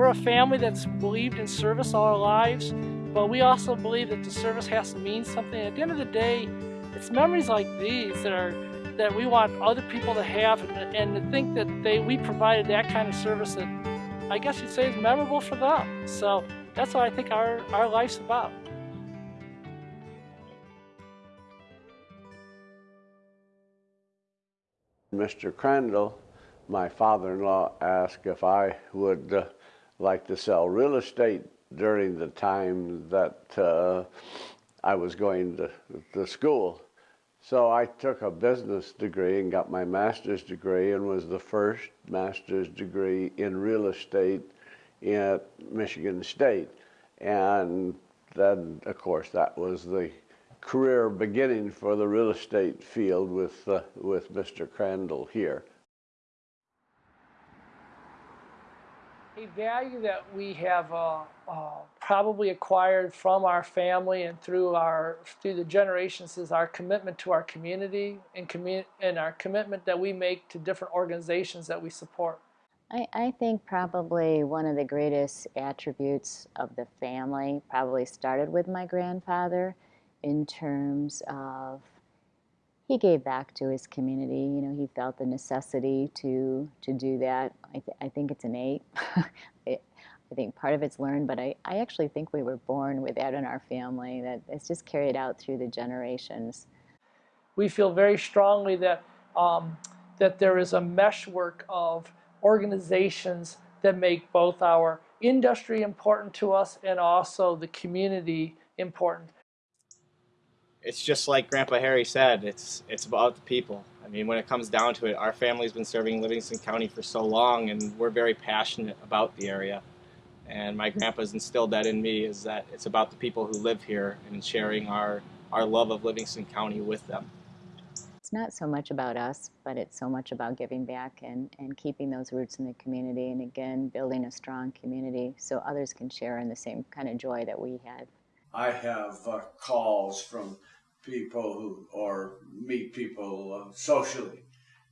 we're a family that's believed in service all our lives, but we also believe that the service has to mean something. At the end of the day, it's memories like these that are that we want other people to have and, and to think that they we provided that kind of service that I guess you'd say is memorable for them. So that's what I think our, our life's about. Mr. Crandall, my father-in-law, asked if I would uh, like to sell real estate during the time that uh, I was going to, to school. So I took a business degree and got my master's degree and was the first master's degree in real estate at Michigan State. And then, of course, that was the career beginning for the real estate field with, uh, with Mr. Crandall here. A value that we have uh, uh, probably acquired from our family and through our through the generations is our commitment to our community and, commu and our commitment that we make to different organizations that we support. I, I think probably one of the greatest attributes of the family probably started with my grandfather in terms of he gave back to his community. You know, he felt the necessity to to do that. I, th I think it's innate. I think part of it's learned, but I, I actually think we were born with that in our family, that it's just carried out through the generations. We feel very strongly that, um, that there is a meshwork of organizations that make both our industry important to us and also the community important it's just like Grandpa Harry said, it's it's about the people. I mean, when it comes down to it, our family's been serving Livingston County for so long, and we're very passionate about the area. And my grandpa's instilled that in me is that it's about the people who live here and sharing our our love of Livingston County with them. It's not so much about us, but it's so much about giving back and, and keeping those roots in the community and again, building a strong community so others can share in the same kind of joy that we had. I have uh, calls from people who or meet people uh, socially,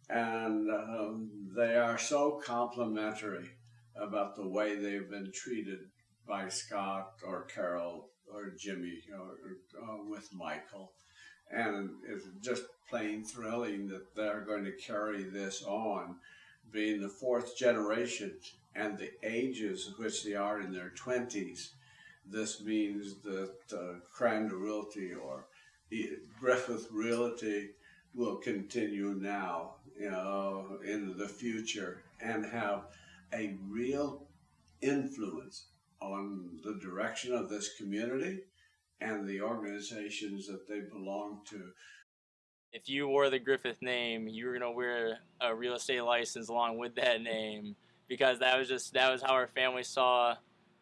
and um, they are so complimentary about the way they've been treated by Scott or Carol or Jimmy or, or uh, with Michael. And it's just plain thrilling that they're going to carry this on, being the fourth generation and the ages which they are in their 20s this means that uh, Crandall Realty or Griffith Realty will continue now, you know, into the future and have a real influence on the direction of this community and the organizations that they belong to. If you wore the Griffith name, you were going to wear a real estate license along with that name because that was just that was how our family saw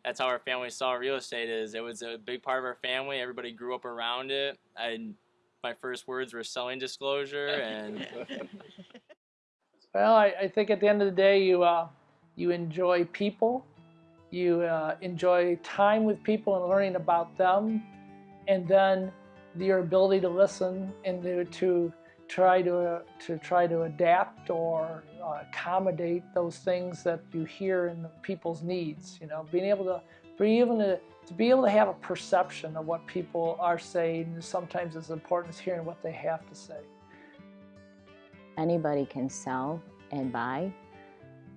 that's how our family saw real estate is. It was a big part of our family. Everybody grew up around it. I, my first words were selling disclosure and. well, I, I, think at the end of the day, you uh, you enjoy people, you uh, enjoy time with people and learning about them, and then your ability to listen and to, to try to uh, to try to adapt or uh, accommodate those things that you hear in people's needs. You know, being able to be able to to be able to have a perception of what people are saying sometimes as important as hearing what they have to say. Anybody can sell and buy,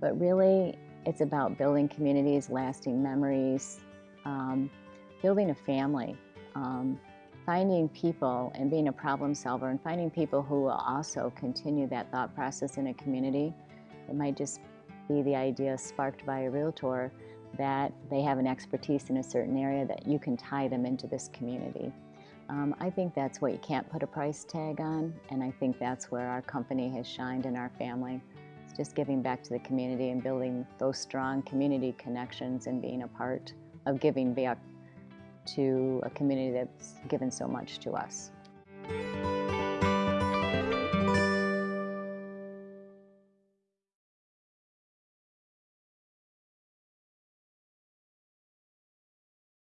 but really it's about building communities, lasting memories, um, building a family. Um, finding people and being a problem solver and finding people who will also continue that thought process in a community. It might just be the idea sparked by a realtor that they have an expertise in a certain area that you can tie them into this community. Um, I think that's what you can't put a price tag on, and I think that's where our company has shined in our family. It's just giving back to the community and building those strong community connections and being a part of giving back to a community that's given so much to us.